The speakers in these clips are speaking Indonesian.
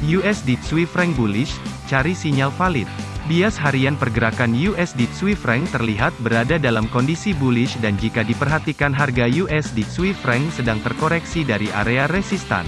USD Swiss franc bullish, cari sinyal valid. Bias harian pergerakan USD Swiss franc terlihat berada dalam kondisi bullish dan jika diperhatikan harga USD Swiss franc sedang terkoreksi dari area resistan.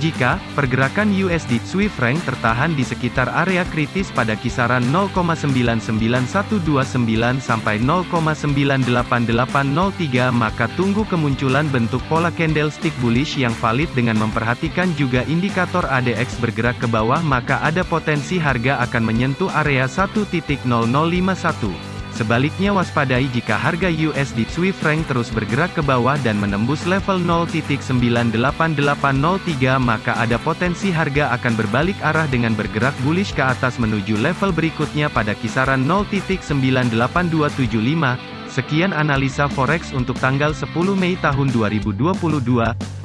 Jika pergerakan USD Swiss franc tertahan di sekitar area kritis pada kisaran 0,99129 sampai 0,98803 maka tunggu kemunculan bentuk pola candlestick bullish yang valid dengan memperhatikan juga indikator ADX bergerak ke bawah maka ada potensi harga akan menyentuh area 1.0051. Sebaliknya waspadai jika harga USD Swiss franc terus bergerak ke bawah dan menembus level 0.98803 maka ada potensi harga akan berbalik arah dengan bergerak bullish ke atas menuju level berikutnya pada kisaran 0.98275. Sekian analisa forex untuk tanggal 10 Mei tahun 2022.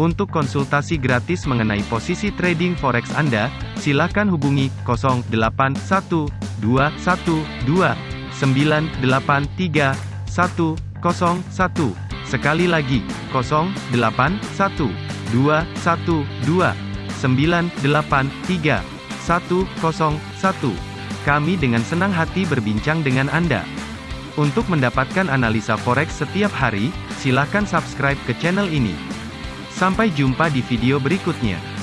Untuk konsultasi gratis mengenai posisi trading forex Anda, silakan hubungi 081212 983 101. Sekali lagi, 081 212 983 101. Kami dengan senang hati berbincang dengan Anda. Untuk mendapatkan analisa forex setiap hari, silakan subscribe ke channel ini. Sampai jumpa di video berikutnya.